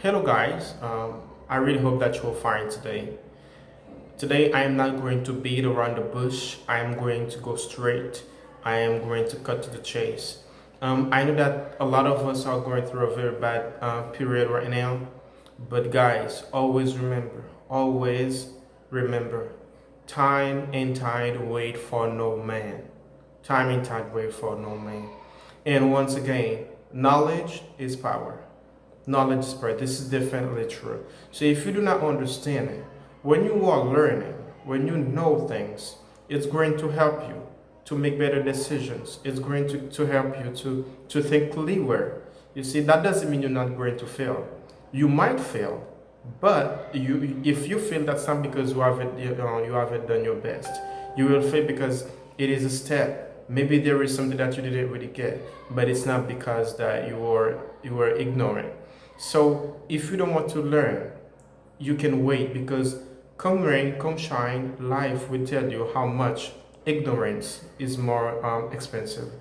Hello guys, um, I really hope that you're fine today. Today I am not going to beat around the bush, I am going to go straight, I am going to cut to the chase. Um, I know that a lot of us are going through a very bad uh, period right now, but guys, always remember, always remember, time and tide wait for no man. Time and tide wait for no man. And once again, knowledge is power knowledge spread. This is definitely true. So if you do not understand it, when you are learning, when you know things, it's going to help you to make better decisions. It's going to, to help you to, to think clearer. You see, that doesn't mean you're not going to fail. You might fail, but you if you fail, that's not because you haven't, you, know, you haven't done your best, you will fail because it is a step. Maybe there is something that you didn't really get, but it's not because that you were you were ignorant. So if you don't want to learn, you can wait because come rain, come shine, life will tell you how much ignorance is more um, expensive.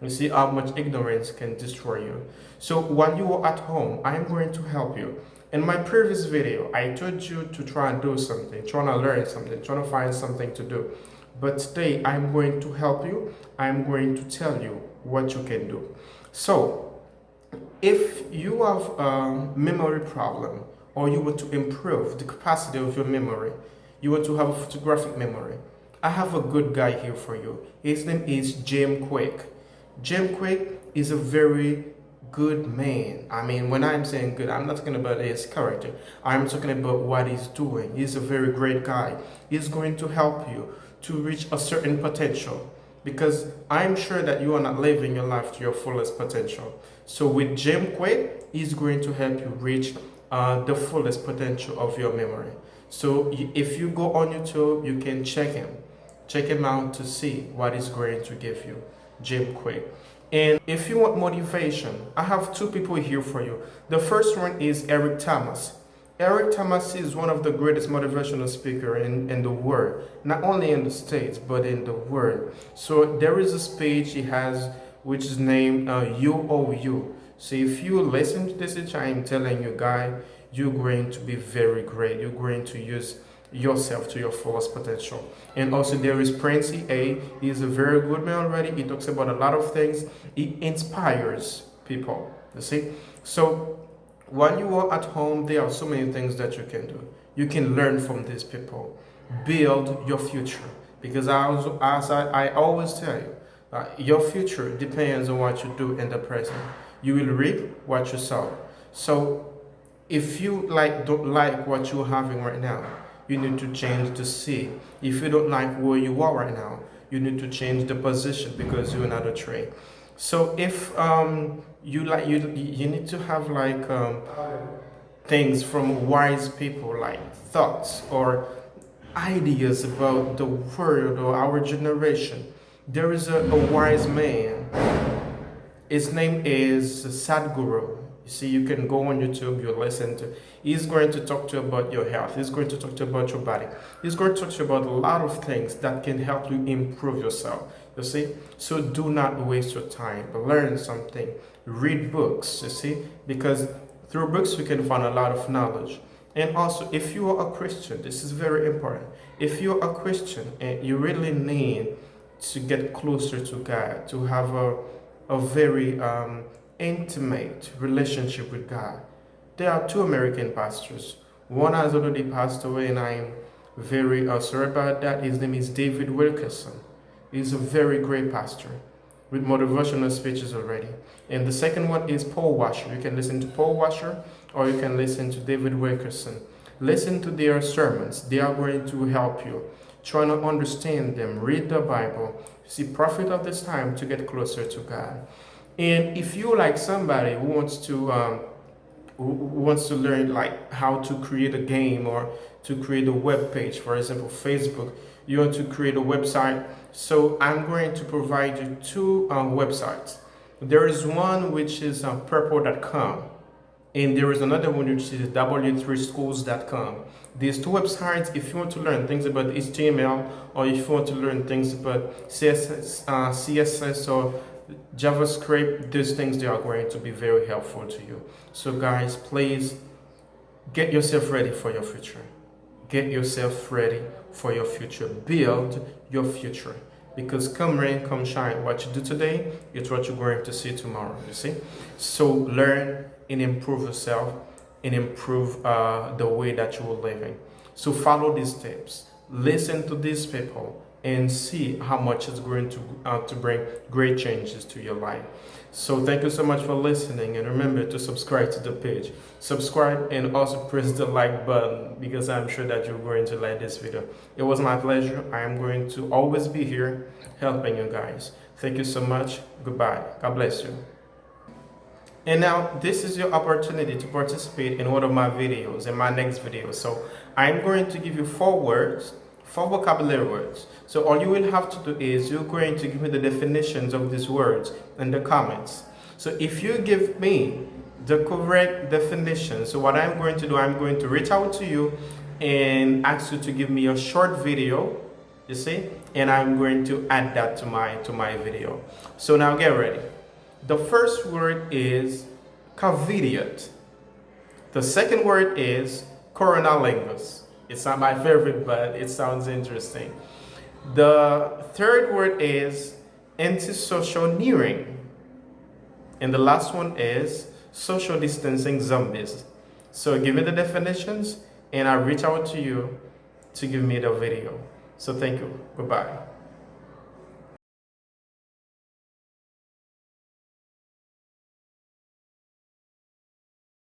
You see how much ignorance can destroy you. So while you are at home, I am going to help you. In my previous video, I told you to try and do something, trying to learn something, trying to find something to do. But today, I'm going to help you. I'm going to tell you what you can do. So if you have a memory problem or you want to improve the capacity of your memory, you want to have a photographic memory, I have a good guy here for you. His name is Jim Kwik. Jim Kwik is a very good man. I mean, when I'm saying good, I'm not talking about his character. I'm talking about what he's doing. He's a very great guy. He's going to help you to reach a certain potential because I'm sure that you are not living your life to your fullest potential. So with Jim Kwik, he's going to help you reach uh, the fullest potential of your memory. So if you go on YouTube, you can check him. Check him out to see what he's going to give you, Jim Kwik. And if you want motivation, I have two people here for you. The first one is Eric Thomas. Eric Thomas is one of the greatest motivational speaker in, in the world, not only in the States, but in the world. So there is a speech he has, which is named uh, UOU. So if you listen to this speech, I am telling you, guy, you're going to be very great. You're going to use yourself to your fullest potential. And also there is Prince Ea. He's a very good man already. He talks about a lot of things. He inspires people, you see. So when you are at home, there are so many things that you can do. You can learn from these people. Build your future. Because as, as I, I always tell you, uh, your future depends on what you do in the present. You will reap what you sow. So if you like don't like what you're having right now, you need to change the seed. If you don't like where you are right now, you need to change the position because you're not a tree. So if um, you like you you need to have like um, things from wise people, like thoughts or ideas about the world or our generation. There is a, a wise man. His name is Sadhguru. You see, you can go on YouTube, you listen to. He's going to talk to you about your health. He's going to talk to you about your body. He's going to talk to you about a lot of things that can help you improve yourself. You see, so do not waste your time. Learn something. Read books. You see, because through books you can find a lot of knowledge. And also, if you are a Christian, this is very important. If you're a Christian and you really need to get closer to God, to have a, a very um, intimate relationship with God. There are two American pastors. One has already passed away and I'm very uh, sorry about that. His name is David Wilkerson. He's a very great pastor with motivational speeches already. And the second one is Paul Washer. You can listen to Paul Washer or you can listen to David Wilkerson. Listen to their sermons. They are going to help you. Try to understand them. Read the Bible. See, profit of this time to get closer to God. And if you're like somebody who wants to um, who wants to learn like how to create a game or to create a web page, for example, Facebook, you want to create a website. So I'm going to provide you two um, websites. There is one which is uh, purple.com and there is another one which is w3schools.com. These two websites, if you want to learn things about HTML or if you want to learn things about CSS, uh, CSS or JavaScript, these things they are going to be very helpful to you. So guys, please get yourself ready for your future. Get yourself ready for your future. Build your future. Because come rain, come shine. What you do today, it's what you're going to see tomorrow. You see? So learn and improve yourself and improve uh, the way that you are living. So follow these tips. Listen to these people and see how much it's going to, uh, to bring great changes to your life. So thank you so much for listening and remember to subscribe to the page. Subscribe and also press the like button because I'm sure that you're going to like this video. It was my pleasure. I am going to always be here helping you guys. Thank you so much. Goodbye. God bless you. And now this is your opportunity to participate in one of my videos, in my next video. So I'm going to give you four words four vocabulary words. So all you will have to do is you're going to give me the definitions of these words in the comments. So if you give me the correct definition, so what I'm going to do, I'm going to reach out to you and ask you to give me a short video, you see, and I'm going to add that to my to my video. So now get ready. The first word is caveat. The second word is coronavirus. It's not my favorite, but it sounds interesting. The third word is antisocial nearing. And the last one is social distancing zombies. So give me the definitions and I'll reach out to you to give me the video. So thank you. Goodbye.